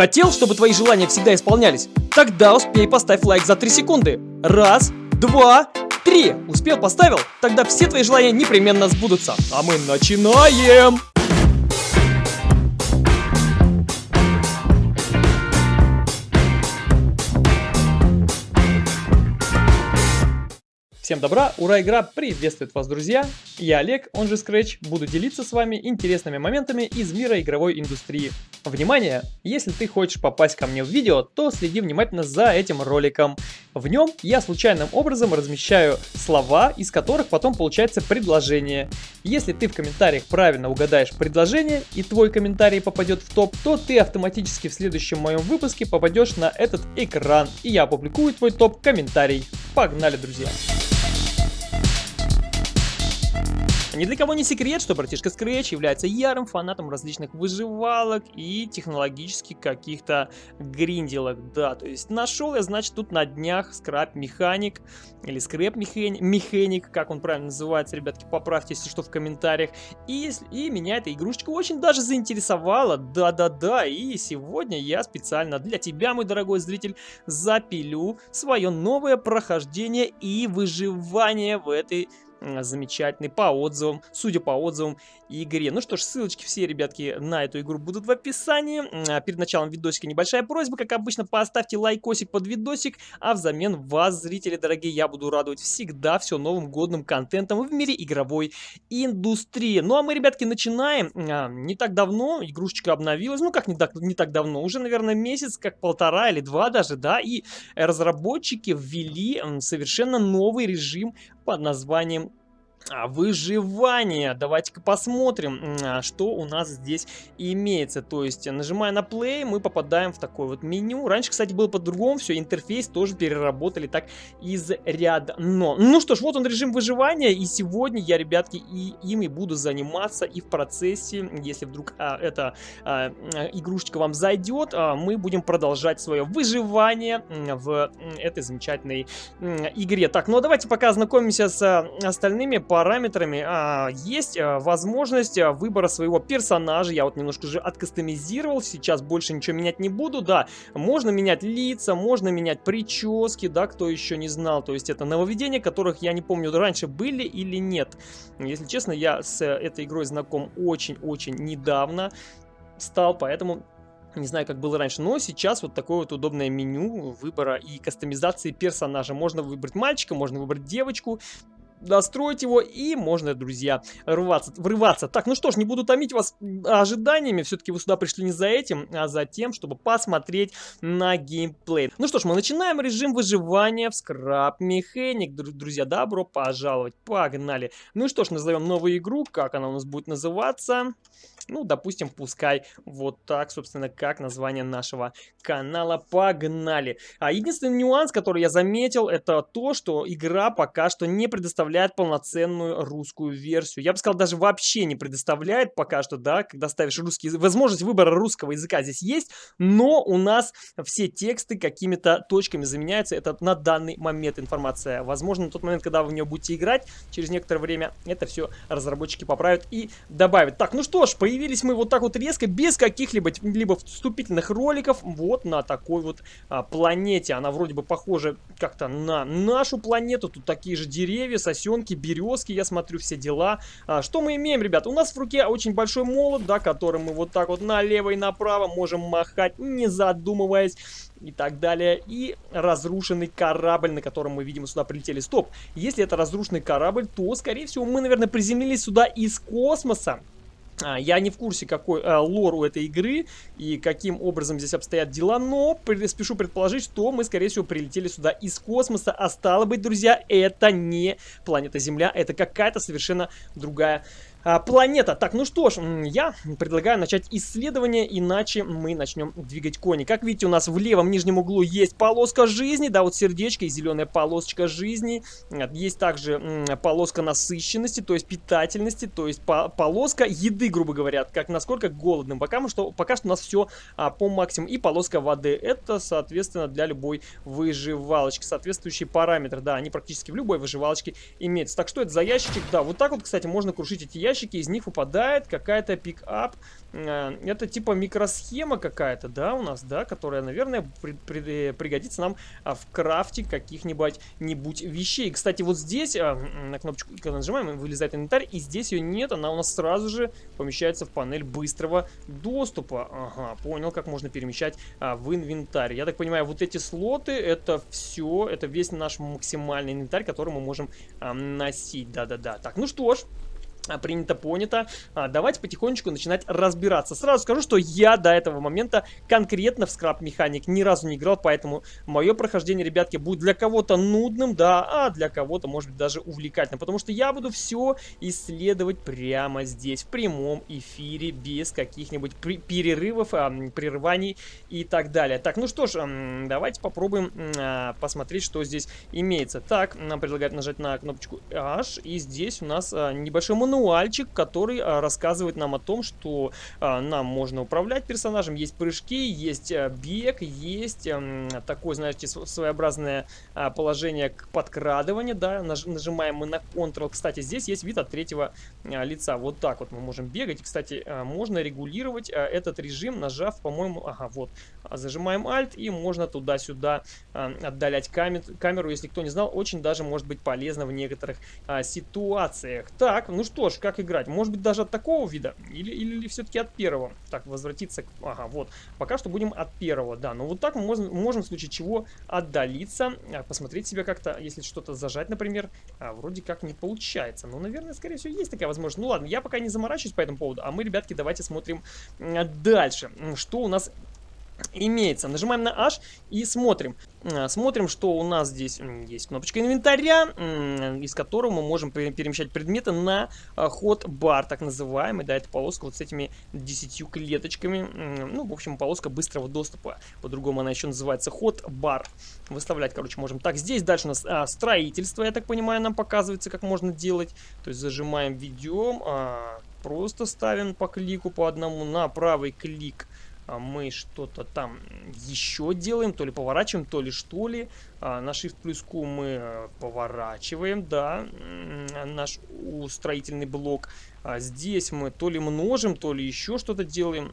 Хотел, чтобы твои желания всегда исполнялись? Тогда успей поставь лайк за 3 секунды. Раз, два, три. Успел, поставил? Тогда все твои желания непременно сбудутся. А мы начинаем! Всем добра, ура, игра приветствует вас, друзья! Я Олег, он же Scratch, буду делиться с вами интересными моментами из мира игровой индустрии. Внимание! Если ты хочешь попасть ко мне в видео, то следи внимательно за этим роликом. В нем я случайным образом размещаю слова, из которых потом получается предложение. Если ты в комментариях правильно угадаешь предложение и твой комментарий попадет в топ, то ты автоматически в следующем моем выпуске попадешь на этот экран и я опубликую твой топ-комментарий. Погнали, друзья! Ни для кого не секрет, что братишка Scratch является ярым фанатом различных выживалок и технологических каких-то гринделок. Да, то есть нашел я, значит, тут на днях скраб механик или скрэп механик, как он правильно называется, ребятки, поправьте, если что, в комментариях. И, и меня эта игрушечка очень даже заинтересовала, да-да-да, и сегодня я специально для тебя, мой дорогой зритель, запилю свое новое прохождение и выживание в этой замечательный по отзывам, судя по отзывам игре. Ну что ж, ссылочки все, ребятки, на эту игру будут в описании. А перед началом видосика небольшая просьба, как обычно, поставьте лайкосик под видосик, а взамен вас, зрители дорогие, я буду радовать всегда все новым годным контентом в мире игровой индустрии. Ну а мы, ребятки, начинаем. А, не так давно игрушечка обновилась, ну как не так, не так давно, уже, наверное, месяц, как полтора или два даже, да, и разработчики ввели совершенно новый режим под названием выживание. Давайте-ка посмотрим, а, что у нас здесь имеется. То есть, нажимая на play, мы попадаем в такое вот меню. Раньше, кстати, было по-другому, все, интерфейс тоже переработали так изрядно. Ну что ж, вот он режим выживания, и сегодня я, ребятки, и ими буду заниматься, и в процессе, если вдруг а, эта а, игрушечка вам зайдет, а, мы будем продолжать свое выживание в этой замечательной игре. Так, ну а давайте пока ознакомимся с остальными параметрами а, есть а, возможность а, выбора своего персонажа. Я вот немножко же откастомизировал, сейчас больше ничего менять не буду. Да, можно менять лица, можно менять прически, да, кто еще не знал. То есть это нововведения, которых я не помню, раньше были или нет. Если честно, я с этой игрой знаком очень-очень недавно стал, поэтому не знаю, как было раньше, но сейчас вот такое вот удобное меню выбора и кастомизации персонажа. Можно выбрать мальчика, можно выбрать девочку настроить его, и можно, друзья, рваться, врываться. Так, ну что ж, не буду томить вас ожиданиями, все-таки вы сюда пришли не за этим, а за тем, чтобы посмотреть на геймплей. Ну что ж, мы начинаем режим выживания в Scrap Mechanic, друзья, добро пожаловать, погнали. Ну что ж, назовем новую игру, как она у нас будет называться? Ну, допустим, пускай вот так, собственно, как название нашего канала. Погнали! А единственный нюанс, который я заметил, это то, что игра пока что не предоставляет полноценную русскую версию. Я бы сказал, даже вообще не предоставляет пока что, да, когда ставишь русский. Возможность выбора русского языка здесь есть, но у нас все тексты какими-то точками заменяются. Это на данный момент информация. Возможно, на тот момент, когда вы в нее будете играть, через некоторое время это все разработчики поправят и добавят. Так, ну что ж, появились появились мы вот так вот резко, без каких-либо либо вступительных роликов, вот на такой вот а, планете. Она вроде бы похожа как-то на нашу планету. Тут такие же деревья, сосенки, березки, я смотрю, все дела. А, что мы имеем, ребят? У нас в руке очень большой молот, да, которым мы вот так вот налево и направо можем махать, не задумываясь и так далее. И разрушенный корабль, на котором мы, видимо, сюда прилетели. Стоп, если это разрушенный корабль, то, скорее всего, мы, наверное, приземлились сюда из космоса. А, я не в курсе, какой э, лор у этой игры и каким образом здесь обстоят дела, но спешу предположить, что мы, скорее всего, прилетели сюда из космоса, а стало быть, друзья, это не планета Земля, это какая-то совершенно другая а, планета. Так, ну что ж, я предлагаю начать исследование, иначе мы начнем двигать кони. Как видите, у нас в левом нижнем углу есть полоска жизни, да, вот сердечко и зеленая полосочка жизни. Есть также полоска насыщенности, то есть питательности, то есть по полоска еды, грубо говоря, как насколько голодным. Пока, что, пока что у нас все а, по максимуму. И полоска воды. Это, соответственно, для любой выживалочки. Соответствующие параметры, да, они практически в любой выживалочке имеются. Так, что это за ящичек? Да, вот так вот, кстати, можно крушить эти ящики ящики, из них выпадает какая-то пик-ап Э, это типа микросхема какая-то, да, у нас, да, которая, наверное, при, при, э, пригодится нам а, в крафте каких-нибудь нибудь вещей. Кстати, вот здесь а, на кнопочку, когда нажимаем, вылезает инвентарь, и здесь ее нет, она у нас сразу же помещается в панель быстрого доступа. Ага, понял, как можно перемещать а, в инвентарь. Я так понимаю, вот эти слоты, это все, это весь наш максимальный инвентарь, который мы можем а, носить. Да-да-да. Так, ну что ж, принято, понято. А, давайте потихонечку начинать разбираться. Сразу скажу, что я до этого момента конкретно в скраб механик ни разу не играл, поэтому мое прохождение, ребятки, будет для кого-то нудным, да, а для кого-то, может быть, даже увлекательным, потому что я буду все исследовать прямо здесь, в прямом эфире, без каких-нибудь перерывов, а, прерываний и так далее. Так, ну что ж, а, давайте попробуем а, посмотреть, что здесь имеется. Так, нам предлагают нажать на кнопочку H, и здесь у нас а, небольшой мануал мануальчик, который а, рассказывает нам о том, что а, нам можно управлять персонажем. Есть прыжки, есть а, бег, есть а, такое, знаете, своеобразное положение к подкрадыванию, да, наж, нажимаем мы на Ctrl. Кстати, здесь есть вид от третьего лица. Вот так вот мы можем бегать. Кстати, можно регулировать этот режим, нажав, по-моему, ага, вот, зажимаем Alt и можно туда-сюда отдалять камер, камеру, если кто не знал, очень даже может быть полезно в некоторых ситуациях. Так, ну что ж, как играть? Может быть, даже от такого вида? Или, или, или все-таки от первого? Так, возвратиться... Ага, вот. Пока что будем от первого, да. Но вот так мы можем, можем в случае чего отдалиться, а, посмотреть себя как-то, если что-то зажать, например. А, вроде как не получается. Ну, наверное, скорее всего, есть такая возможность. Ну, ладно, я пока не заморачиваюсь по этому поводу. А мы, ребятки, давайте смотрим дальше. Что у нас имеется. Нажимаем на H и смотрим. А, смотрим, что у нас здесь есть кнопочка инвентаря, из которого мы можем перемещать предметы на а, ход бар, так называемый. Да, это полоска вот с этими 10 клеточками. Ну, в общем, полоска быстрого доступа. По-другому она еще называется ход бар. Выставлять, короче, можем. Так, здесь дальше у нас а, строительство, я так понимаю, нам показывается, как можно делать. То есть зажимаем, ведем, а, просто ставим по клику по одному на правый клик мы что-то там еще делаем, то ли поворачиваем, то ли что ли. А, на Shift плюс Q мы э, поворачиваем, да, наш строительный блок. А здесь мы то ли множим, то ли еще что-то делаем.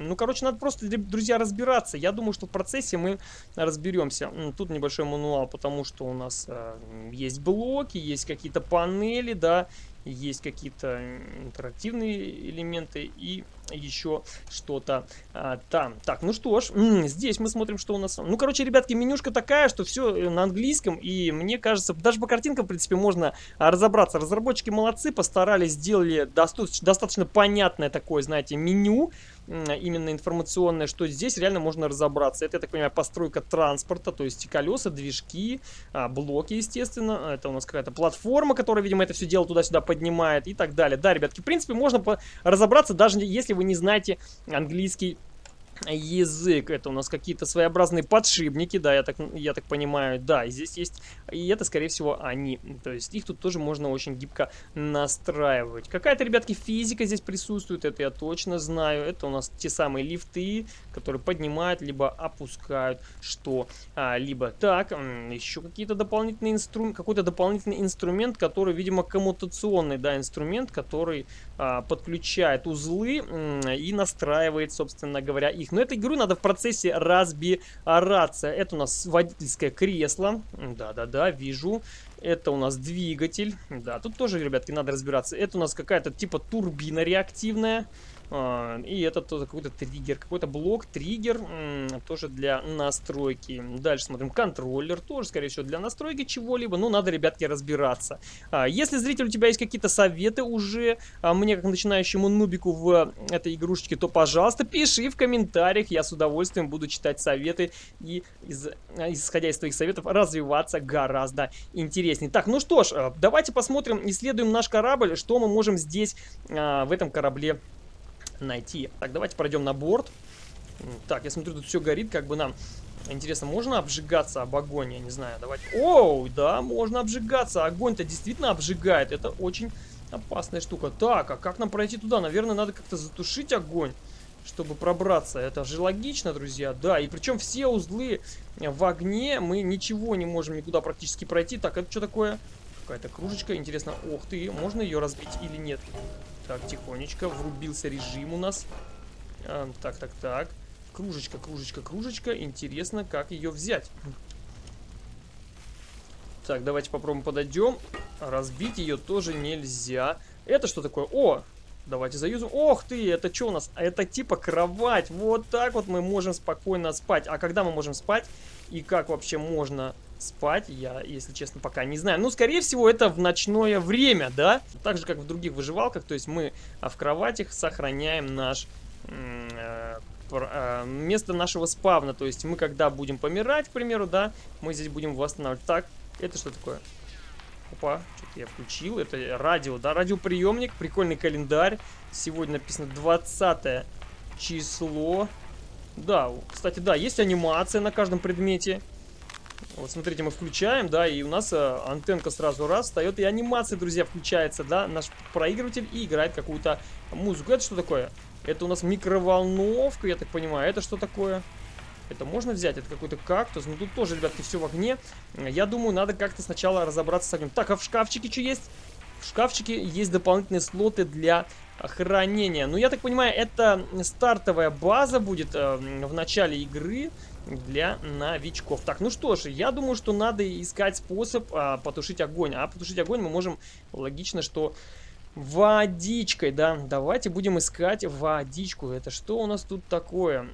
Ну, короче, надо просто, друзья, разбираться. Я думаю, что в процессе мы разберемся. Тут небольшой мануал, потому что у нас э, есть блоки, есть какие-то панели, да, есть какие-то интерактивные элементы и еще что-то а, там. Так, ну что ж, здесь мы смотрим, что у нас... Ну, короче, ребятки, менюшка такая, что все э, на английском, и мне кажется, даже по картинкам, в принципе, можно а, разобраться. Разработчики молодцы, постарались, сделали достаточно, достаточно понятное такое, знаете, меню, именно информационное, что здесь реально можно разобраться. Это, я так понимаю, постройка транспорта, то есть колеса, движки, а, блоки, естественно. Это у нас какая-то платформа, которая, видимо, это все дело туда-сюда поднимает и так далее. Да, ребятки, в принципе, можно разобраться, даже если вы не знаете английский язык. Это у нас какие-то своеобразные подшипники, да, я так, я так понимаю. Да, здесь есть, и это, скорее всего, они. То есть их тут тоже можно очень гибко настраивать. Какая-то, ребятки, физика здесь присутствует, это я точно знаю. Это у нас те самые лифты, которые поднимают, либо опускают что-либо. Так, еще какие-то дополнительные инструменты, какой-то дополнительный инструмент, который, видимо, коммутационный, да, инструмент, который а, подключает узлы и настраивает, собственно говоря, их но эту игру надо в процессе разбираться. Это у нас водительское кресло. Да-да-да, вижу. Это у нас двигатель. Да, тут тоже, ребятки, надо разбираться. Это у нас какая-то типа турбина реактивная. А, и это какой-то триггер, какой-то блок, триггер, тоже для настройки. Дальше смотрим, контроллер, тоже, скорее всего, для настройки чего-либо. Ну, надо, ребятки, разбираться. А, если, зритель, у тебя есть какие-то советы уже, а, мне, как начинающему нубику в этой игрушечке, то, пожалуйста, пиши в комментариях. Я с удовольствием буду читать советы и, из, исходя из твоих советов, развиваться гораздо интереснее. Так, ну что ж, давайте посмотрим, исследуем наш корабль, что мы можем здесь, в этом корабле найти. Так, давайте пройдем на борт. Так, я смотрю, тут все горит, как бы нам... Интересно, можно обжигаться об огонь? Я не знаю, давайте... Оу, да, можно обжигаться. Огонь-то действительно обжигает. Это очень опасная штука. Так, а как нам пройти туда? Наверное, надо как-то затушить огонь, чтобы пробраться. Это же логично, друзья. Да, и причем все узлы в огне. Мы ничего не можем никуда практически пройти. Так, это что такое? Какая-то кружечка. Интересно, ох ты, можно ее разбить или нет? Так, тихонечко. Врубился режим у нас. А, так, так, так. Кружечка, кружечка, кружечка. Интересно, как ее взять. Так, давайте попробуем подойдем. Разбить ее тоже нельзя. Это что такое? О, давайте заюзим. Ох ты, это что у нас? Это типа кровать. Вот так вот мы можем спокойно спать. А когда мы можем спать? И как вообще можно спать, я, если честно, пока не знаю. Ну, скорее всего, это в ночное время, да? Так же, как в других выживалках. То есть мы а, в кроватях сохраняем наш э, э, место нашего спавна. То есть мы, когда будем помирать, к примеру, да, мы здесь будем восстанавливать. Так, это что такое? Опа, что-то я включил. Это радио, да, радиоприемник, прикольный календарь. Сегодня написано 20 число. Да, кстати, да, есть анимация на каждом предмете. Вот смотрите, мы включаем, да, и у нас э, антенка сразу раз встает, и анимация, друзья, включается, да, наш проигрыватель и играет какую-то музыку. Это что такое? Это у нас микроволновка, я так понимаю. Это что такое? Это можно взять? Это какой-то кактус. Ну, тут тоже, ребятки, все в огне. Я думаю, надо как-то сначала разобраться с огнем. Так, а в шкафчике что есть? В шкафчике есть дополнительные слоты для хранения. Ну, я так понимаю, это стартовая база будет э, в начале игры для новичков. Так, ну что ж, я думаю, что надо искать способ а, потушить огонь. А потушить огонь мы можем, логично, что водичкой, да. Давайте будем искать водичку. Это что у нас тут такое?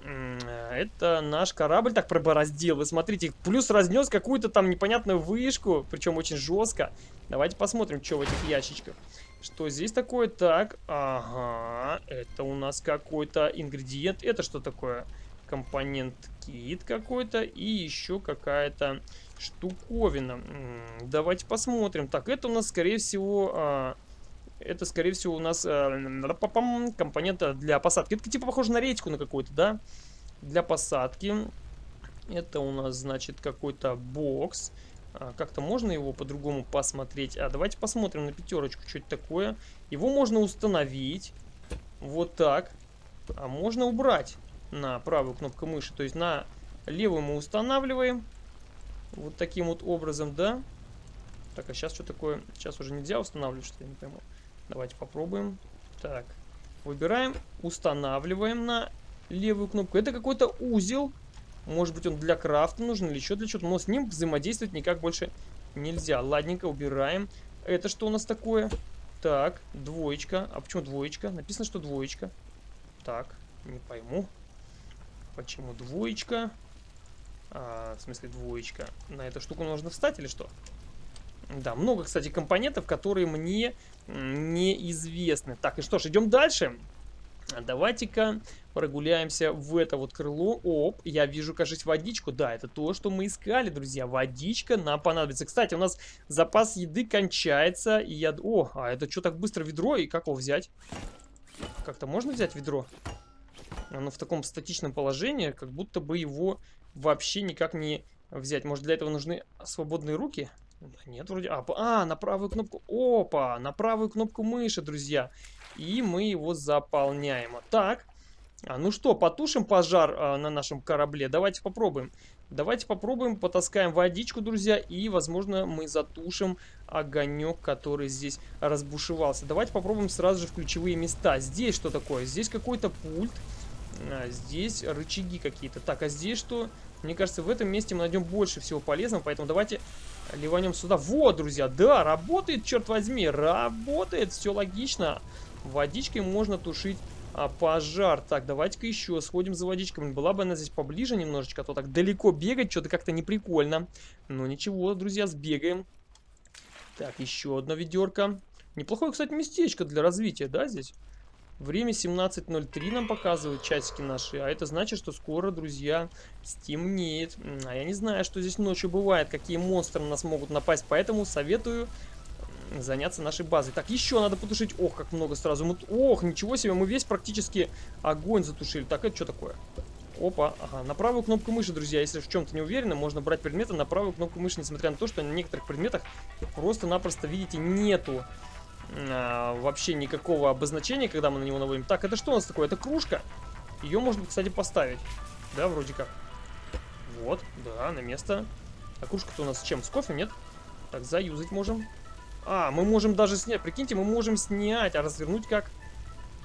Это наш корабль так пробороздил. Вы смотрите, плюс разнес какую-то там непонятную вышку, причем очень жестко. Давайте посмотрим, что в этих ящичках. Что здесь такое? Так, ага, это у нас какой-то ингредиент. Это что такое? Компонент кит какой-то и еще какая-то штуковина. Давайте посмотрим. Так, это у нас, скорее всего... А, это, скорее всего, у нас а, компонент для посадки. Это типа похоже на редьку на какую-то, да? Для посадки. Это у нас, значит, какой-то бокс. А, Как-то можно его по-другому посмотреть. А давайте посмотрим на пятерочку, что это такое. Его можно установить. Вот так. А можно убрать на правую кнопку мыши. То есть на левую мы устанавливаем. Вот таким вот образом, да. Так, а сейчас что такое? Сейчас уже нельзя устанавливать, что я не пойму. Давайте попробуем. Так, выбираем, устанавливаем на левую кнопку. Это какой-то узел. Может быть он для крафта нужен или еще для чего-то. Но с ним взаимодействовать никак больше нельзя. Ладненько, убираем. Это что у нас такое? Так, двоечка. А почему двоечка? Написано, что двоечка. Так, не пойму. Почему двоечка? А, в смысле двоечка. На эту штуку нужно встать или что? Да, много, кстати, компонентов, которые мне неизвестны. Так, и что ж, идем дальше. Давайте-ка прогуляемся в это вот крыло. Оп, я вижу, кажется, водичку. Да, это то, что мы искали, друзья. Водичка нам понадобится. Кстати, у нас запас еды кончается. И я... О, а это что так быстро ведро? И как его взять? Как-то можно взять ведро? Оно в таком статичном положении, как будто бы его вообще никак не взять. Может, для этого нужны свободные руки? нет, вроде... А, а, на правую кнопку... Опа! На правую кнопку мыши, друзья. И мы его заполняем. Так. А, ну что, потушим пожар а, на нашем корабле? Давайте попробуем. Давайте попробуем, потаскаем водичку, друзья, и, возможно, мы затушим огонек, который здесь разбушевался. Давайте попробуем сразу же в ключевые места. Здесь что такое? Здесь какой-то пульт. А, здесь рычаги какие-то. Так, а здесь что? Мне кажется, в этом месте мы найдем больше всего полезного, поэтому давайте ливанем сюда. Вот, друзья, да, работает, черт возьми, работает, все логично. Водичкой можно тушить а, пожар. Так, давайте-ка еще сходим за водичкой. Была бы она здесь поближе немножечко, а то так далеко бегать что-то как-то неприкольно. Но ничего, друзья, сбегаем. Так, еще одна ведерко. Неплохое, кстати, местечко для развития, да, здесь? Время 17.03 нам показывают часики наши, а это значит, что скоро, друзья, стемнеет. А я не знаю, что здесь ночью бывает, какие монстры на нас могут напасть, поэтому советую заняться нашей базой. Так, еще надо потушить. Ох, как много сразу. Мы... Ох, ничего себе, мы весь практически огонь затушили. Так, это что такое? Опа, ага, на правую кнопку мыши, друзья, если в чем-то не уверены, можно брать предметы на правую кнопку мыши, несмотря на то, что на некоторых предметах просто-напросто, видите, нету а, вообще никакого обозначения, когда мы на него наводим. Так, это что у нас такое? Это кружка. Ее можно, кстати, поставить. Да, вроде как. Вот, да, на место. А кружка-то у нас с чем? С кофе, нет? Так, заюзать можем. А, мы можем даже снять. Прикиньте, мы можем снять. А развернуть как?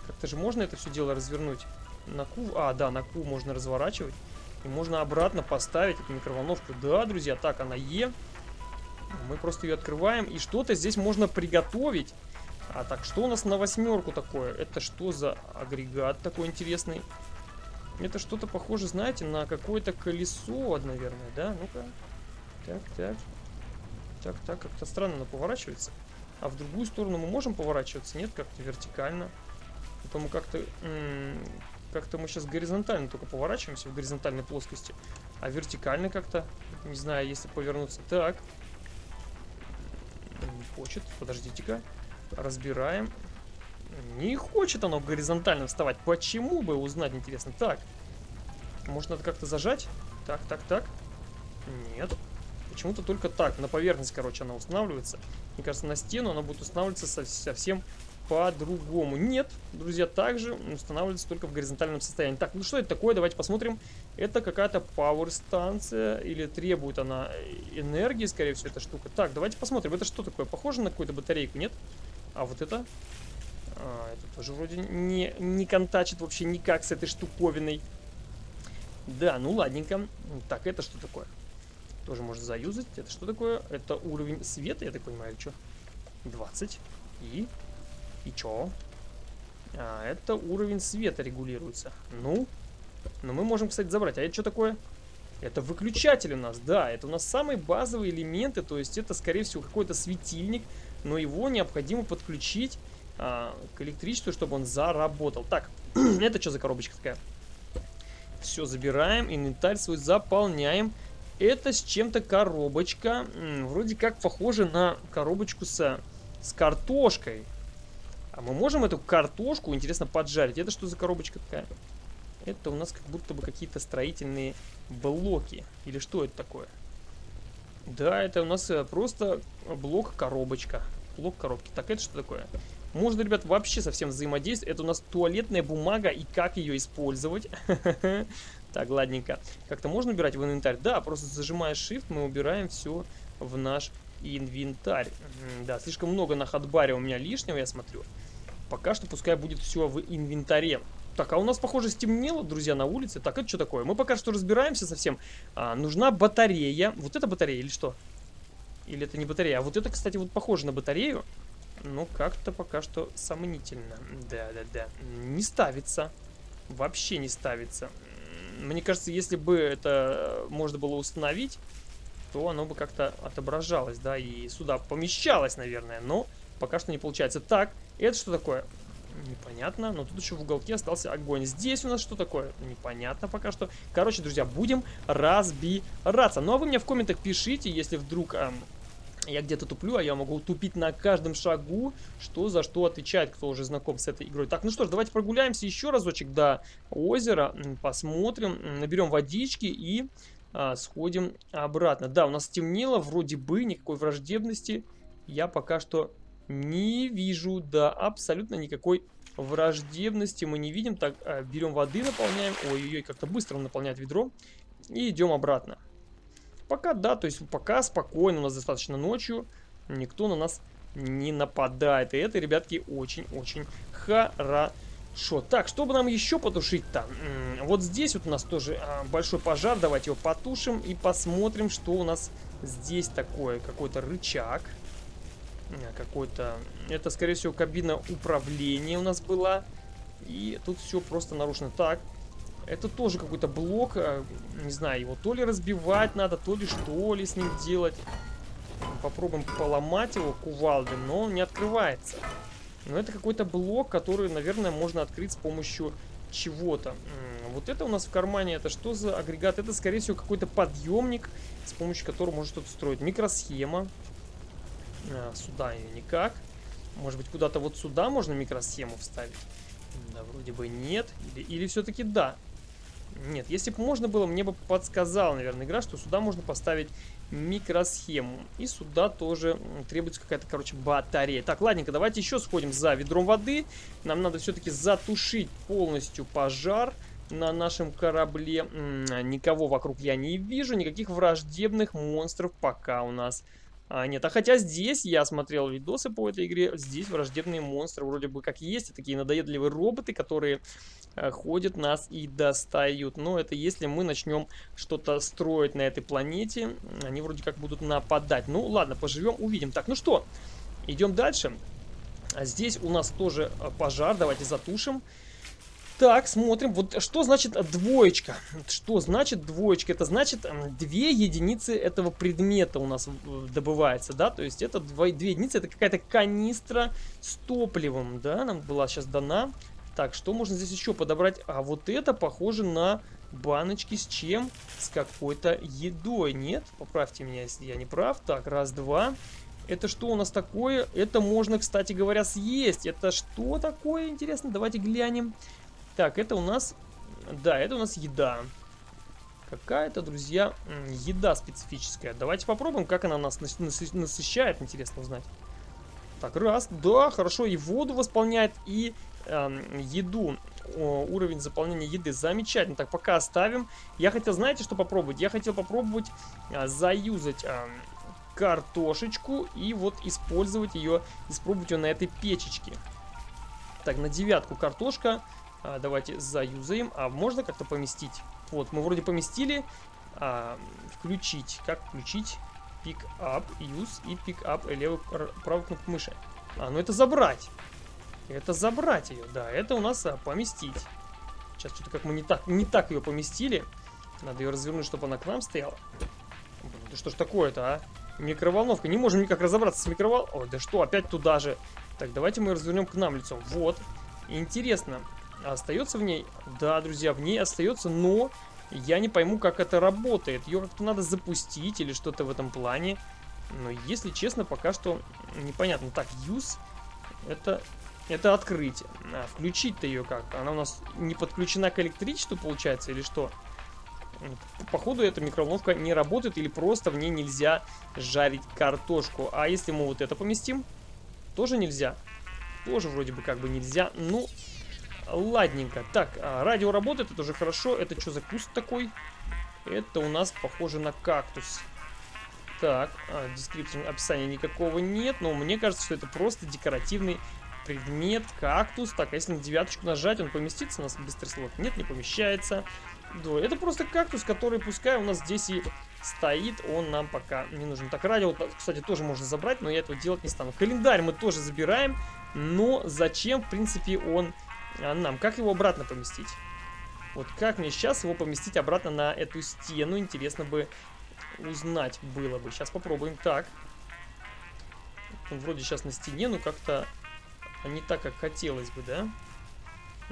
как-то же можно это все дело развернуть. На Q, а, да, на Q можно разворачивать. И можно обратно поставить эту микроволновку. Да, друзья, так, она Е. Мы просто ее открываем. И что-то здесь можно приготовить. А так, что у нас на восьмерку такое? Это что за агрегат такой интересный? Это что-то похоже, знаете, на какое-то колесо, наверное, да? Ну-ка. Так, так. Так, так, как-то странно оно поворачивается. А в другую сторону мы можем поворачиваться? Нет, как-то вертикально. Это мы как-то... Как-то мы сейчас горизонтально только поворачиваемся в горизонтальной плоскости. А вертикально как-то... Не знаю, если повернуться. Так. Не хочет. Подождите-ка. Разбираем. Не хочет оно горизонтально вставать. Почему бы узнать, интересно. Так. Может, надо как-то зажать? Так, так, так. Нет. Почему-то только так. На поверхность, короче, она устанавливается. Мне кажется, на стену она будет устанавливаться совсем по-другому. Нет, друзья, также устанавливается только в горизонтальном состоянии. Так, ну что это такое? Давайте посмотрим. Это какая-то пауэр-станция или требует она энергии, скорее всего, эта штука. Так, давайте посмотрим. Это что такое? Похоже на какую-то батарейку, нет? А вот это? А, это тоже вроде не, не контачит вообще никак с этой штуковиной. Да, ну ладненько. Так, это что такое? Тоже можно заюзать. Это что такое? Это уровень света, я так понимаю, что? 20. И? И чё? А, это уровень света регулируется. Ну? Но мы можем, кстати, забрать. А это что такое? Это выключатель у нас, да. Это у нас самые базовые элементы. То есть это, скорее всего, какой-то светильник. Но его необходимо подключить а, к электричеству, чтобы он заработал. Так, это что за коробочка такая? Все, забираем. Инвентарь свой заполняем. Это с чем-то коробочка. Вроде как похоже на коробочку с, с картошкой. А мы можем эту картошку, интересно, поджарить? Это что за коробочка такая? Это у нас как будто бы какие-то строительные блоки. Или что это такое? Да, это у нас э, просто блок-коробочка. Блок коробки. Так, это что такое? Можно, ребят, вообще совсем взаимодействовать. Это у нас туалетная бумага и как ее использовать. Так, ладненько. Как-то можно убирать в инвентарь? Да, просто зажимая Shift, мы убираем все в наш инвентарь. Да, слишком много на ходбаре у меня лишнего, я смотрю. Пока что пускай будет все в инвентаре. Так, а у нас, похоже, стемнело, друзья, на улице. Так, это что такое? Мы пока что разбираемся совсем. А, нужна батарея. Вот это батарея или что? Или это не батарея? А вот это, кстати, вот похоже на батарею. Ну, как-то пока что сомнительно. Да-да-да. Не ставится. Вообще не ставится. Мне кажется, если бы это можно было установить, то оно бы как-то отображалось, да, и сюда помещалось, наверное, но пока что не получается. Так, это что такое? Непонятно, но тут еще в уголке остался огонь. Здесь у нас что такое? Непонятно пока что. Короче, друзья, будем разбираться. Ну, а вы мне в комментах пишите, если вдруг... Эм, я где-то туплю, а я могу тупить на каждом шагу, что за что отвечает, кто уже знаком с этой игрой. Так, ну что ж, давайте прогуляемся еще разочек до озера, посмотрим, наберем водички и а, сходим обратно. Да, у нас темнело, вроде бы никакой враждебности я пока что не вижу. Да, абсолютно никакой враждебности мы не видим. Так, а, берем воды, наполняем. Ой-ой-ой, как-то быстро он наполняет ведро. И идем обратно. Пока, да, то есть пока спокойно, у нас достаточно ночью. Никто на нас не нападает. И это, ребятки, очень-очень хорошо. Шо, так, чтобы нам еще потушить-то? Вот здесь вот у нас тоже а, большой пожар. Давайте его потушим и посмотрим, что у нас здесь такое. Какой-то рычаг. А, какой-то... Это, скорее всего, кабина управления у нас была. И тут все просто нарушено. Так, это тоже какой-то блок. А, не знаю, его то ли разбивать надо, то ли что ли с ним делать. Попробуем поломать его кувалды, но он не открывается. Но это какой-то блок, который, наверное, можно открыть с помощью чего-то. Вот это у нас в кармане, это что за агрегат? Это, скорее всего, какой-то подъемник, с помощью которого можно что-то строить. Микросхема. А, сюда ее никак. Может быть, куда-то вот сюда можно микросхему вставить? Да, вроде бы нет. Или, или все-таки да. Нет, если бы можно было, мне бы подсказала, наверное, игра, что сюда можно поставить микросхему. И сюда тоже требуется какая-то, короче, батарея. Так, ладненько, давайте еще сходим за ведром воды. Нам надо все-таки затушить полностью пожар на нашем корабле. Никого вокруг я не вижу, никаких враждебных монстров пока у нас А, нет, а хотя здесь я смотрел видосы по этой игре, здесь враждебные монстры вроде бы как есть, такие надоедливые роботы, которые а, ходят нас и достают. Но это если мы начнем что-то строить на этой планете, они вроде как будут нападать. Ну ладно, поживем, увидим. Так, ну что, идем дальше. А здесь у нас тоже а, пожар, давайте затушим. Так, смотрим. Вот что значит двоечка? Что значит двоечка? Это значит две единицы этого предмета у нас добывается, да? То есть это два, две единицы, это какая-то канистра с топливом, да? Нам была сейчас дана. Так, что можно здесь еще подобрать? А вот это похоже на баночки с чем? С какой-то едой. Нет? Поправьте меня, если я не прав. Так, раз, два. Это что у нас такое? Это можно, кстати говоря, съесть. Это что такое, интересно? Давайте глянем. Так, это у нас... Да, это у нас еда. Какая-то, друзья, еда специфическая. Давайте попробуем, как она нас насыщает. Интересно узнать. Так, раз. Да, хорошо. И воду восполняет, и э, еду. О, уровень заполнения еды. Замечательно. Так, пока оставим. Я хотел, знаете, что попробовать? Я хотел попробовать э, заюзать... Э, картошечку и вот использовать ее, испробовать ее на этой печечке. Так, на девятку картошка. А, давайте заюзаем. А можно как-то поместить? Вот, мы вроде поместили. А, включить. Как включить? Pick up, use и pick up левую правую кнопку мыши. А, ну это забрать. Это забрать ее, да. Это у нас а, поместить. Сейчас что-то как мы не так, не так ее поместили. Надо ее развернуть, чтобы она к нам стояла. Блин, да что ж такое-то, а? Микроволновка. Не можем никак разобраться с микроволновкой. Ой, да что, опять туда же. Так, давайте мы развернем к нам лицом. Вот. Интересно, остается в ней? Да, друзья, в ней остается, но я не пойму, как это работает. Ее как-то надо запустить или что-то в этом плане. Но, если честно, пока что непонятно. Так, use это, это открыть. А включить-то ее как? Она у нас не подключена к электричеству, получается, или что? Походу, эта микроволновка не работает или просто в ней нельзя жарить картошку. А если мы вот это поместим, тоже нельзя. Тоже вроде бы как бы нельзя. Ну, Ладненько. Так, а, радио работает, это уже хорошо. Это что за куст такой? Это у нас похоже на кактус. Так, а, description описания никакого нет, но мне кажется, что это просто декоративный предмет, кактус. Так, а если на девяточку нажать, он поместится у нас быстрый слот? Нет, не помещается. Да, это просто кактус, который пускай у нас здесь и стоит, он нам пока не нужен. Так, радио, кстати, тоже можно забрать, но я этого делать не стану. Календарь мы тоже забираем, но зачем, в принципе, он а нам. Как его обратно поместить? Вот как мне сейчас его поместить обратно на эту стену? Интересно бы узнать было бы. Сейчас попробуем. Так. Он вроде сейчас на стене, но как-то не так, как хотелось бы, да?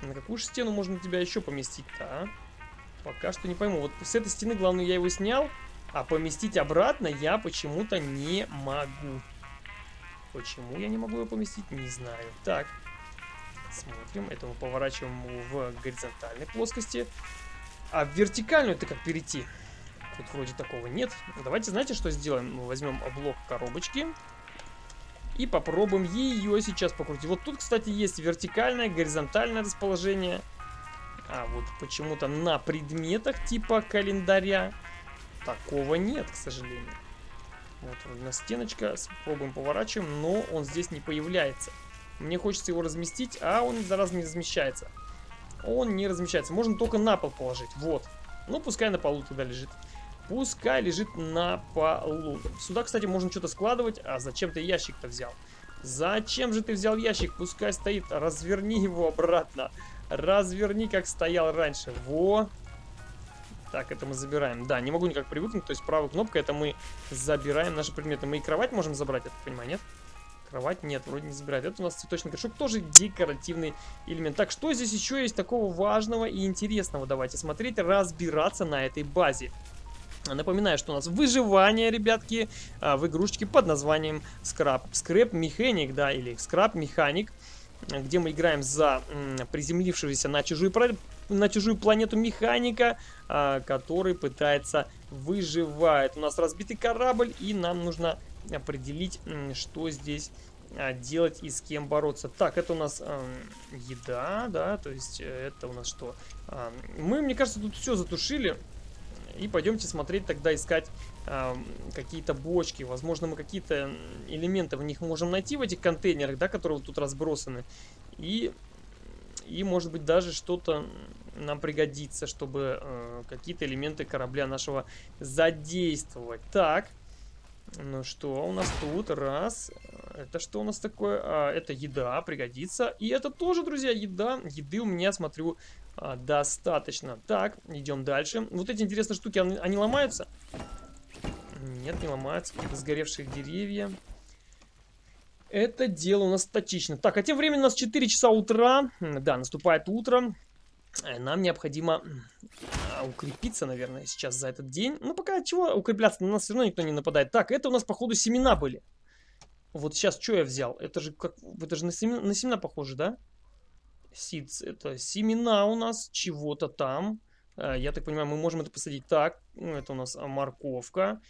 На какую же стену можно тебя еще поместить-то, а? Пока что не пойму. Вот с этой стены, главное, я его снял, а поместить обратно я почему-то не могу. Почему я не могу его поместить, не знаю. Так. Смотрим. Это мы поворачиваем в горизонтальной плоскости. А в вертикальную это как перейти? Тут вроде такого нет. Давайте, знаете, что сделаем? Мы возьмем блок коробочки. И попробуем ее сейчас покрутить. Вот тут, кстати, есть вертикальное, горизонтальное расположение. А вот почему-то на предметах типа календаря такого нет, к сожалению. Вот у нас стеночка. Попробуем поворачиваем, но он здесь не появляется. Мне хочется его разместить, а он, зараза, не размещается. Он не размещается. Можно только на пол положить. Вот. Ну, пускай на полу тогда лежит. Пускай лежит на полу. Сюда, кстати, можно что-то складывать. А зачем ты ящик-то взял? Зачем же ты взял ящик? Пускай стоит. Разверни его обратно. Разверни, как стоял раньше. Во. Так, это мы забираем. Да, не могу никак привыкнуть. То есть правой кнопкой это мы забираем наши предметы. Мы и кровать можем забрать, я так понимаю, нет? Кровать нет, вроде не забирает. Это у нас цветочный горшок, тоже декоративный элемент. Так, что здесь еще есть такого важного и интересного? Давайте смотреть, разбираться на этой базе. Напоминаю, что у нас выживание, ребятки, а, в игрушечке под названием Scrap. Scrap Mechanic, да, или Scrap Mechanic, где мы играем за приземлившегося на чужую, на чужую планету механика, а, который пытается выживать. У нас разбитый корабль, и нам нужно определить, что здесь а, делать и с кем бороться. Так, это у нас э, еда, да, то есть э, это у нас что? Э, мы, мне кажется, тут все затушили. И пойдемте смотреть, тогда искать э, какие-то бочки. Возможно, мы какие-то элементы в них можем найти в этих контейнерах, да, которые вот тут разбросаны. И, и может быть, даже что-то нам пригодится, чтобы э, какие-то элементы корабля нашего задействовать. Так, ну что у нас тут? Раз. Это что у нас такое? А, это еда, пригодится. И это тоже, друзья, еда. Еды у меня, смотрю, а, достаточно. Так, идем дальше. Вот эти интересные штуки, они, они ломаются? Нет, не ломаются. Какие-то сгоревшие деревья. Это дело у нас статично. Так, а тем временем у нас 4 часа утра. Да, наступает утро. Э, нам необходимо а, укрепиться, наверное, сейчас за этот день. Ну, пока чего укрепляться, на нас все равно никто не нападает. Так, это у нас, походу, семена были. Вот сейчас что я взял? Это же как, это же на семена, на семена похоже, да? Seeds, это семена у нас чего-то там. Э, я так понимаю, мы можем это посадить так. Это у нас морковка.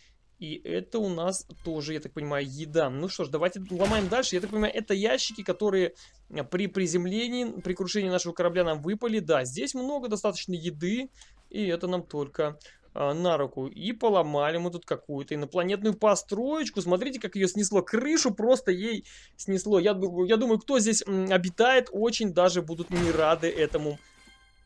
И это у нас тоже, я так понимаю, еда. Ну что ж, давайте ломаем дальше. Я так понимаю, это ящики, которые э, при приземлении, при крушении нашего корабля нам выпали. Да, здесь много достаточно еды. И это нам только а, на руку. И поломали мы тут какую-то инопланетную построечку. Смотрите, как ее снесло. Крышу просто ей снесло. Я, я думаю, кто здесь обитает, очень даже будут не рады этому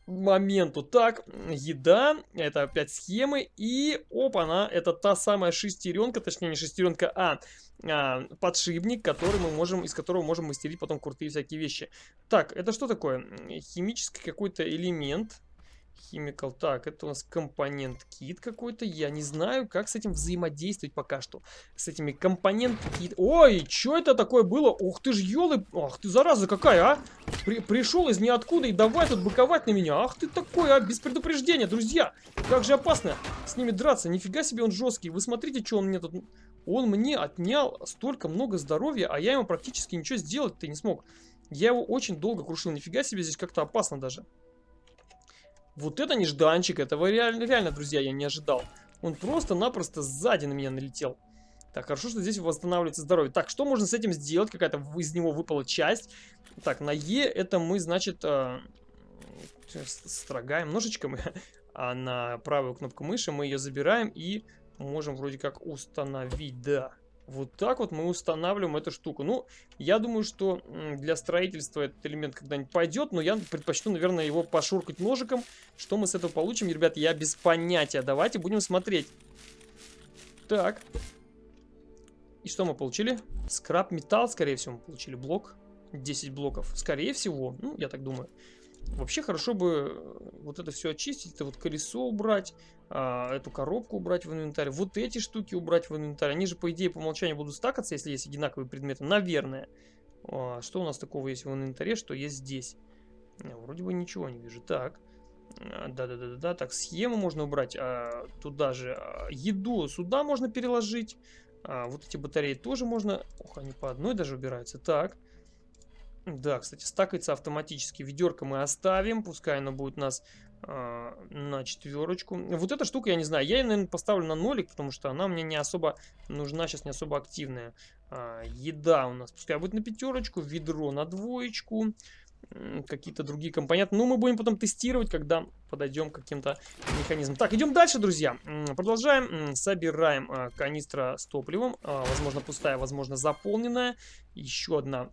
моменту. Так, еда, это опять схемы, и опа-на, это та самая шестеренка, точнее не шестеренка, а, а подшипник, который мы можем, из которого можем мастерить потом крутые всякие вещи. Так, это что такое? Химический какой-то элемент. Chemical. Так, это у нас компонент кит какой-то. Я не знаю, как с этим взаимодействовать пока что. С этими компонент кит. Ой, что это такое было? Ух ты ж, елы... Ах ты, зараза какая, а? При пришел из ниоткуда и давай тут боковать на меня. Ах ты такой, а? Без предупреждения, друзья. Как же опасно с ними драться. Нифига себе он жесткий. Вы смотрите, что он мне тут... Он мне отнял столько много здоровья, а я ему практически ничего сделать-то не смог. Я его очень долго крушил. Нифига себе, здесь как-то опасно даже. Вот это нежданчик, этого реально, реально, друзья, я не ожидал. Он просто-напросто сзади на меня налетел. Так, хорошо, что здесь восстанавливается здоровье. Так, что можно с этим сделать? Какая-то из него выпала часть. Так, на Е это мы, значит, э, строгаем ножичком. а на правую кнопку мыши мы ее забираем и можем вроде как установить, да. Вот так вот мы устанавливаем эту штуку. Ну, я думаю, что для строительства этот элемент когда-нибудь пойдет, но я предпочту, наверное, его пошуркать ножиком. Что мы с этого получим, ребят, я без понятия. Давайте будем смотреть. Так. И что мы получили? Скраб металл, скорее всего, мы получили блок. 10 блоков. Скорее всего, ну, я так думаю. Вообще хорошо бы э, вот это все очистить, это вот колесо убрать, а, эту коробку убрать в инвентарь, вот эти штуки убрать в инвентарь. Они же, по идее, по умолчанию будут стакаться, если есть одинаковые предметы. Наверное. А, что у нас такого есть в инвентаре, что есть здесь? А, вроде бы ничего не вижу. Так. Да-да-да-да. Так, схему можно убрать а, туда же. А, еду сюда можно переложить. А, вот эти батареи тоже можно... Ох, они по одной даже убираются. Так. Да, кстати, стакается автоматически. Ведерко мы оставим, пускай оно будет у нас э, на четверочку. Вот эта штука, я не знаю, я ее, наверное, поставлю на нолик, потому что она мне не особо нужна, сейчас не особо активная. А, еда у нас пускай будет на пятерочку, ведро на двоечку, какие-то другие компоненты. Ну, мы будем потом тестировать, когда подойдем к каким-то механизмам. Так, идем дальше, друзья. Продолжаем. Собираем э, канистра с топливом. Э, возможно, пустая, возможно, заполненная. Еще одна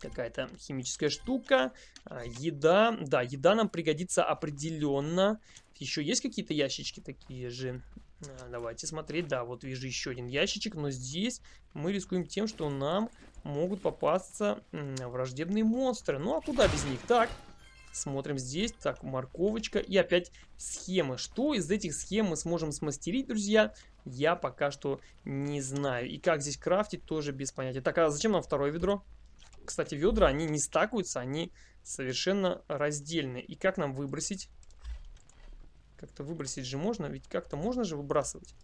какая-то химическая штука, а, еда. Да, еда нам пригодится определенно. Еще есть какие-то ящички такие же? А, давайте смотреть. Да, вот вижу еще один ящичек, но здесь мы рискуем тем, что нам могут попасться враждебные монстры. Ну, а куда без них? Так, смотрим здесь. Так, морковочка и опять схемы. Что из этих схем мы сможем смастерить, друзья? Я пока что не знаю. И как здесь крафтить, тоже без понятия. Так, а зачем нам второе ведро? Кстати, ведра, они не стакаются, они совершенно раздельные. И как нам выбросить? Как-то выбросить же можно, ведь как-то можно же выбрасывать.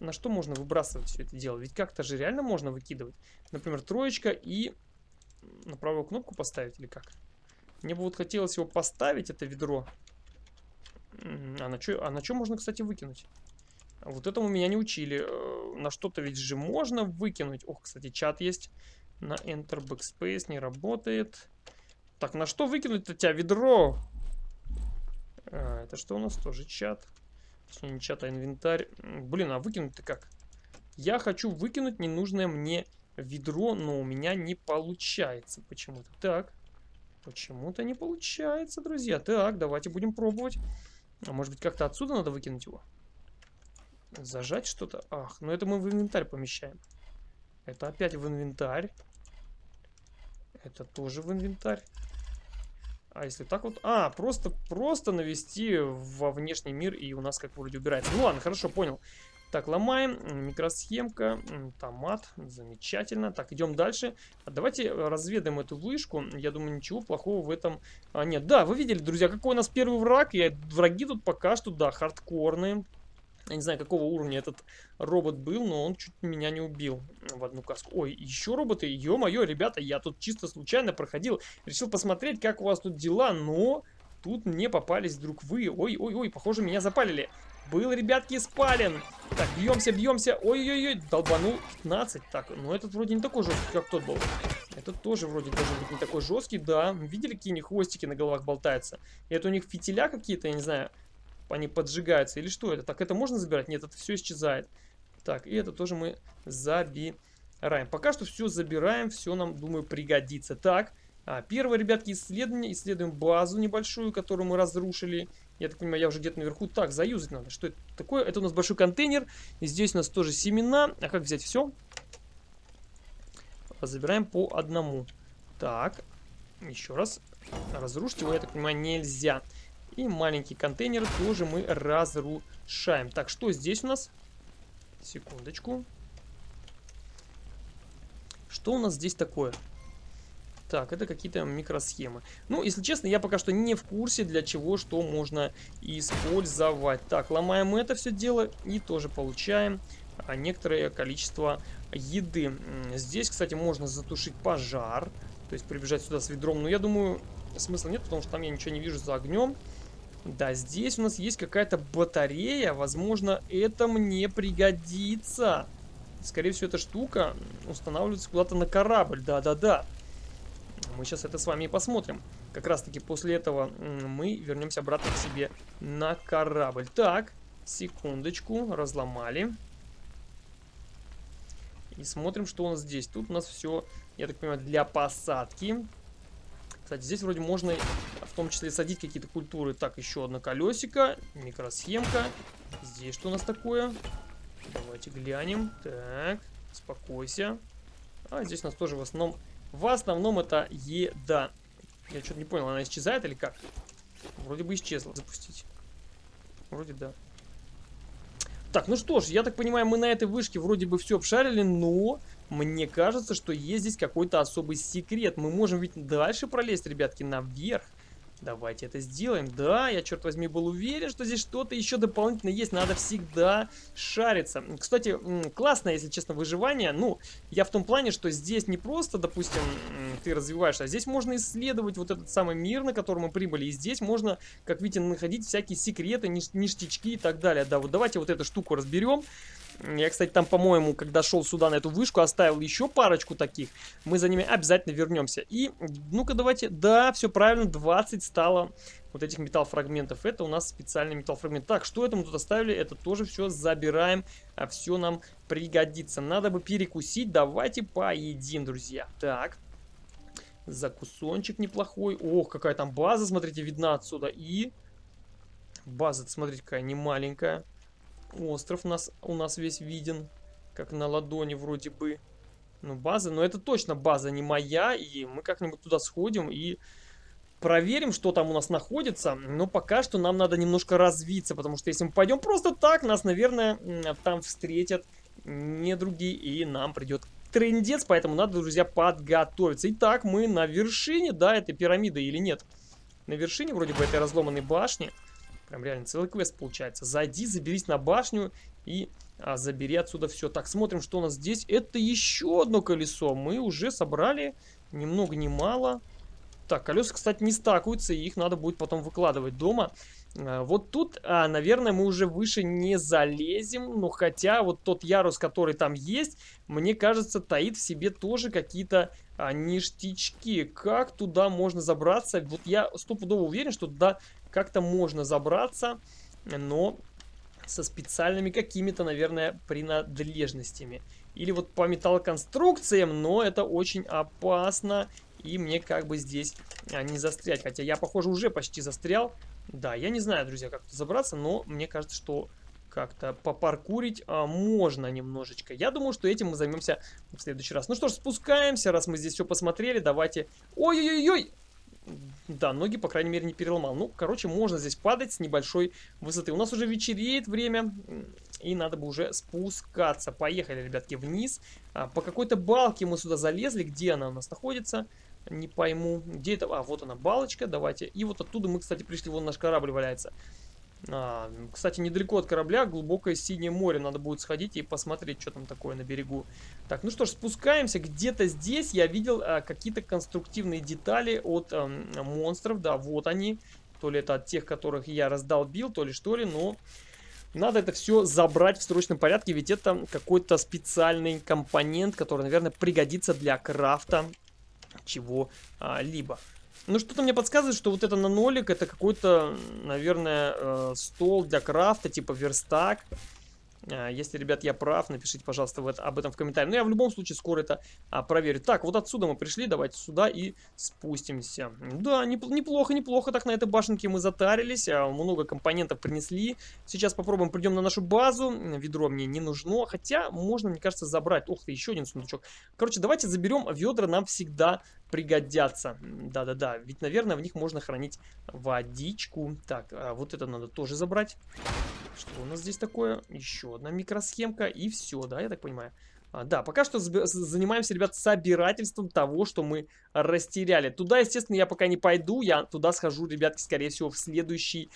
На что можно выбрасывать все это дело? Ведь как-то же реально можно выкидывать. Например, троечка и на правую кнопку поставить или как? Мне бы вот хотелось его поставить, это ведро. А на что а на можно, кстати, выкинуть? Вот этому меня не учили. Э, на что-то ведь же можно выкинуть. Ох, кстати, чат есть. На Enter Backspace не работает. Так, на что выкинуть-то тебя ведро? А, это что у нас тоже чат? Точнее, не чат, а инвентарь. Блин, а выкинуть-то как? Я хочу выкинуть ненужное мне ведро, но у меня не получается почему-то. Так, почему-то не получается, друзья. Так, давайте будем пробовать. А может быть, как-то отсюда надо выкинуть его? Зажать что-то? Ах, ну это мы в инвентарь помещаем. Это опять в инвентарь. Это тоже в инвентарь. А если так вот? А, просто, просто навести во внешний мир, и у нас как вроде убирается. Ну ладно, хорошо, понял. Так, ломаем. Микросхемка. Томат. Замечательно. Так, идем дальше. А давайте разведаем эту вышку. Я думаю, ничего плохого в этом а, нет. Да, вы видели, друзья, какой у нас первый враг. И враги тут пока что, да, хардкорные. Я не знаю, какого уровня этот робот был, но он чуть меня не убил в одну каску. Ой, еще роботы. Ё-моё, ребята, я тут чисто случайно проходил. Решил посмотреть, как у вас тут дела, но... Тут мне попались вдруг вы. Ой-ой-ой, похоже, меня запалили. Был, ребятки, спален. Так, бьемся, бьемся. Ой-ой-ой, долбанул 15. Так, ну этот вроде не такой жесткий, как тот был. Этот тоже вроде должен быть не такой жесткий, да. Видели, какие у них хвостики на головах болтаются? Это у них фитиля какие-то, я не знаю они поджигаются. Или что это? Так, это можно забирать? Нет, это все исчезает. Так, и это тоже мы забираем. Пока что все забираем, все нам, думаю, пригодится. Так, а, первое, ребятки, исследование. Исследуем базу небольшую, которую мы разрушили. Я так понимаю, я уже где-то наверху. Так, заюзать надо. Что это такое? Это у нас большой контейнер. И здесь у нас тоже семена. А как взять все? Забираем по одному. Так, еще раз. Разрушить его, я так понимаю, нельзя. И маленький контейнер тоже мы разрушаем. Так, что здесь у нас? Секундочку. Что у нас здесь такое? Так, это какие-то микросхемы. Ну, если честно, я пока что не в курсе, для чего что можно использовать. Так, ломаем это все дело и тоже получаем а, некоторое количество еды. Здесь, кстати, можно затушить пожар. То есть прибежать сюда с ведром. Но я думаю, смысла нет, потому что там я ничего не вижу за огнем. Да, здесь у нас есть какая-то батарея. Возможно, это мне пригодится. Скорее всего, эта штука устанавливается куда-то на корабль. Да-да-да. Мы сейчас это с вами и посмотрим. Как раз-таки после этого мы вернемся обратно к себе на корабль. Так, секундочку, разломали. И смотрим, что у нас здесь. Тут у нас все, я так понимаю, для посадки. Кстати, здесь вроде можно том числе садить какие-то культуры. Так, еще одно колесико, микросхемка. Здесь что у нас такое? Давайте глянем. Так, спокойся. А здесь у нас тоже в основном... В основном это еда. Я что-то не понял, она исчезает или как? Вроде бы исчезла. Запустить. Вроде да. Так, ну что ж, я так понимаю, мы на этой вышке вроде бы все обшарили, но мне кажется, что есть здесь какой-то особый секрет. Мы можем ведь дальше пролезть, ребятки, наверх. Давайте это сделаем. Да, я, черт возьми, был уверен, что здесь что-то еще дополнительно есть. Надо всегда шариться. Кстати, классное, если честно, выживание. Ну, я в том плане, что здесь не просто, допустим, ты развиваешься, а здесь можно исследовать вот этот самый мир, на который мы прибыли. И здесь можно, как видите, находить всякие секреты, ништячки и так далее. Да, вот давайте вот эту штуку разберем. Я, кстати, там, по-моему, когда шел сюда на эту вышку, оставил еще парочку таких. Мы за ними обязательно вернемся. И, ну-ка, давайте... Да, все правильно, 20 стало вот этих металлфрагментов. Это у нас специальный металлфрагмент. Так, что это мы тут оставили? Это тоже все забираем. А все нам пригодится. Надо бы перекусить. Давайте поедим, друзья. Так. Закусончик неплохой. Ох, какая там база, смотрите, видна отсюда. И база, смотрите, какая немаленькая. Остров нас, у нас весь виден, как на ладони вроде бы. Ну, база, но это точно база не моя, и мы как-нибудь туда сходим и проверим, что там у нас находится. Но пока что нам надо немножко развиться, потому что если мы пойдем просто так, нас, наверное, там встретят не другие, и нам придет трендец, поэтому надо, друзья, подготовиться. Итак, мы на вершине, да, этой пирамиды или нет? На вершине вроде бы этой разломанной башни. Прям реально целый квест получается. Зайди, заберись на башню и а, забери отсюда все. Так, смотрим, что у нас здесь. Это еще одно колесо. Мы уже собрали ни много ни мало. Так, колеса, кстати, не стакаются, и их надо будет потом выкладывать дома. А, вот тут, а, наверное, мы уже выше не залезем, но хотя вот тот ярус, который там есть, мне кажется, таит в себе тоже какие-то а, ништячки. Как туда можно забраться? Вот я стопудово уверен, что туда как-то можно забраться, но со специальными какими-то, наверное, принадлежностями. Или вот по металлоконструкциям, но это очень опасно. И мне как бы здесь а, не застрять. Хотя я, похоже, уже почти застрял. Да, я не знаю, друзья, как тут забраться, но мне кажется, что как-то попаркурить а, можно немножечко. Я думаю, что этим мы займемся в следующий раз. Ну что ж, спускаемся, раз мы здесь все посмотрели, давайте... Ой-ой-ой-ой! Да, ноги, по крайней мере, не переломал. Ну, короче, можно здесь падать с небольшой высоты. У нас уже вечереет время, и надо бы уже спускаться. Поехали, ребятки, вниз. А, по какой-то балке мы сюда залезли. Где она у нас находится? Не пойму. Где это? А, вот она, балочка. Давайте. И вот оттуда мы, кстати, пришли. Вон наш корабль валяется. А, кстати, недалеко от корабля глубокое синее море. Надо будет сходить и посмотреть, что там такое на берегу. Так, ну что ж, спускаемся. Где-то здесь я видел а, какие-то конструктивные детали от а, монстров. Да, вот они. То ли это от тех, которых я раздолбил, то ли что ли, но... Надо это все забрать в срочном порядке, ведь это какой-то компонент, который, наверное, пригодится для крафта чего-либо. Ну, что-то мне подсказывает, что вот это на нолик, это какой-то, наверное, э, стол для крафта, типа верстак. А, если, ребят, я прав, напишите, пожалуйста, в об этом в комментариях. Но я в любом случае скоро это а, проверю. Так, вот отсюда мы пришли, давайте сюда и спустимся. Да, неплохо, неплохо так на этой башенке мы затарились, а, много компонентов принесли. Сейчас попробуем, придем на нашу базу. Ведро мне не нужно, хотя можно, мне кажется, забрать. Ух ты, еще один сундучок. Короче, давайте заберем ведра, нам всегда пригодятся. Да-да-да, ведь, наверное, в них можно хранить водичку. Так, а вот это надо тоже забрать. Что у нас здесь такое? Еще одна микросхемка и все, да, я так понимаю. А, да, пока что занимаемся, ребят, собирательством того, что мы растеряли. Туда, естественно, я пока не пойду. Я туда схожу, ребятки, скорее всего, в следующей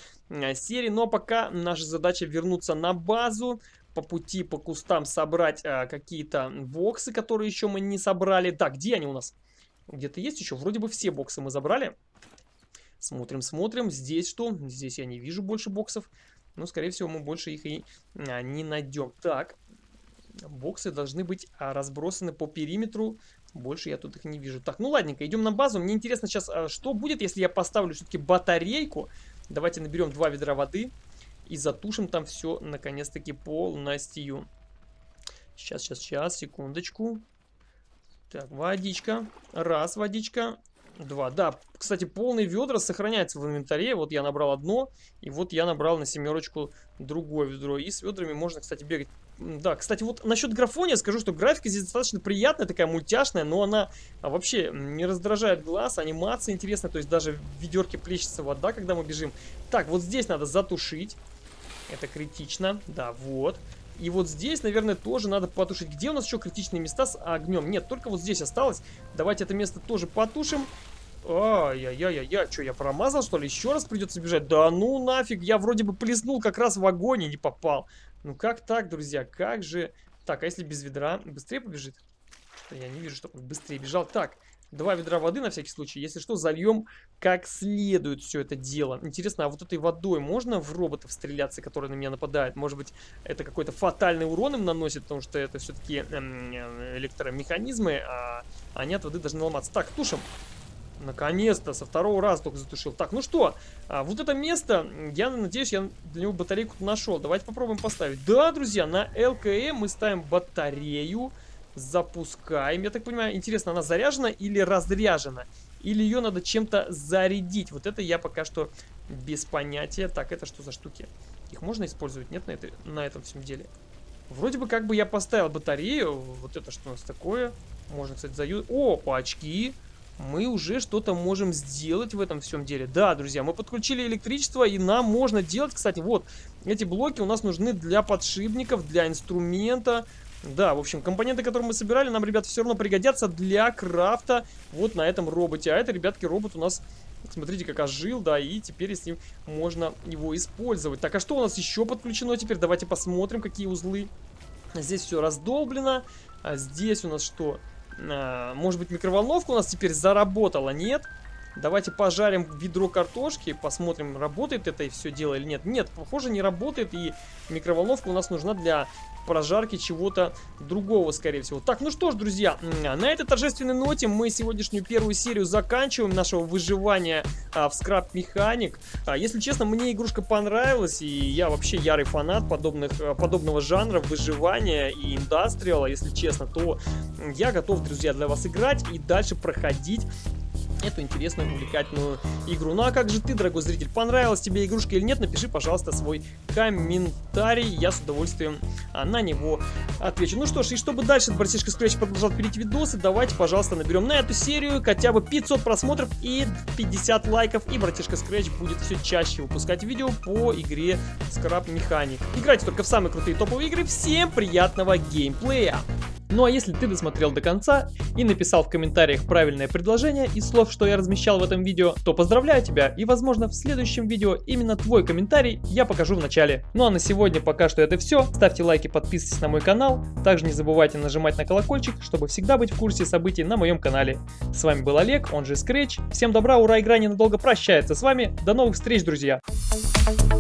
серии. Но пока наша задача вернуться на базу. По пути, по кустам собрать а, какие-то боксы, которые еще мы не собрали. Так, где они у нас? Где-то есть еще? Вроде бы все боксы мы забрали. Смотрим, смотрим. Здесь что? Здесь я не вижу больше боксов. Но, скорее всего, мы больше их и а, не найдем. Так, боксы должны быть а, разбросаны по периметру. Больше я тут их не вижу. Так, ну ладненько, идем на базу. Мне интересно сейчас, а, что будет, если я поставлю все-таки батарейку. Давайте наберем два ведра воды и затушим там все, наконец-таки, полностью. Сейчас, сейчас, сейчас, секундочку. Так, водичка. Раз, водичка. Два. Да, кстати, полные ведра сохраняются в инвентаре. Вот я набрал одно, и вот я набрал на семерочку другое ведро. И с ведрами можно, кстати, бегать. Да, кстати, вот насчет графония скажу, что графика здесь достаточно приятная, такая мультяшная, но она а, вообще не раздражает глаз, анимация интересная, то есть даже в ведерке плещется вода, когда мы бежим. Так, вот здесь надо затушить. Это критично. Да, вот. И вот здесь, наверное, тоже надо потушить. Где у нас еще критичные места с огнем? Нет, только вот здесь осталось. Давайте это место тоже потушим. Ай-яй-яй-яй, что, я промазал, что ли? Еще раз придется бежать? Да ну нафиг, я вроде бы плеснул как раз в огонь и не попал. Ну как так, друзья, как же... Так, а если без ведра? Быстрее побежит? Я не вижу, чтобы он быстрее бежал. Так, Два ведра воды на всякий случай. Если что, зальем как следует все это дело. Интересно, а вот этой водой можно в роботов стреляться, которые на меня нападают? Может быть, это какой-то фатальный урон им наносит, потому что это все-таки эм, электромеханизмы, а они от воды должны ломаться. Так, тушим. Наконец-то, со второго раза только затушил. Так, ну что, а, вот это место, я надеюсь, я для него батарейку нашел. Давайте попробуем поставить. Да, друзья, на ЛКМ мы ставим батарею. Запускаем. Я так понимаю, интересно, она заряжена или разряжена? Или ее надо чем-то зарядить? Вот это я пока что без понятия. Так, это что за штуки? Их можно использовать? Нет на, это, на этом всем деле? Вроде бы как бы я поставил батарею. Вот это что у нас такое? Можно, кстати, заю... О, по очки. Мы уже что-то можем сделать в этом всем деле. Да, друзья, мы подключили электричество, и нам можно делать, кстати, вот, эти блоки у нас нужны для подшипников, для инструмента, да, в общем, компоненты, которые мы собирали, нам, ребят, все равно пригодятся для крафта вот на этом роботе. А это, ребятки, робот у нас, смотрите, как ожил, да, и теперь с ним можно его использовать. Так, а что у нас еще подключено теперь? Давайте посмотрим, какие узлы. Здесь все раздолблено. А здесь у нас что? А, может быть, микроволновка у нас теперь заработала? Нет? Давайте пожарим ведро картошки, посмотрим, работает это все дело или нет. Нет, похоже, не работает, и микроволновка у нас нужна для прожарки чего-то другого, скорее всего. Так, ну что ж, друзья, на этой торжественной ноте мы сегодняшнюю первую серию заканчиваем нашего выживания а, в скраб механик. А, если честно, мне игрушка понравилась, и я вообще ярый фанат подобных, а, подобного жанра выживания и индастриала, если честно, то я готов, друзья, для вас играть и дальше проходить эту интересную, увлекательную игру. Ну а как же ты, дорогой зритель, понравилась тебе игрушка или нет, напиши, пожалуйста, свой комментарий, я с удовольствием а, на него отвечу. Ну что ж, и чтобы дальше братишка Scratch продолжал пилить видосы, давайте, пожалуйста, наберем на эту серию хотя бы 500 просмотров и 50 лайков, и братишка Scratch будет все чаще выпускать видео по игре Scrap Mechanic. Играйте только в самые крутые топовые игры, всем приятного геймплея! Ну а если ты досмотрел до конца и написал в комментариях правильное предложение из слов, что я размещал в этом видео, то поздравляю тебя и возможно в следующем видео именно твой комментарий я покажу в начале. Ну а на сегодня пока что это все. Ставьте лайки, подписывайтесь на мой канал. Также не забывайте нажимать на колокольчик, чтобы всегда быть в курсе событий на моем канале. С вами был Олег, он же Scratch. Всем добра, ура, игра ненадолго прощается с вами. До новых встреч, друзья! Thank you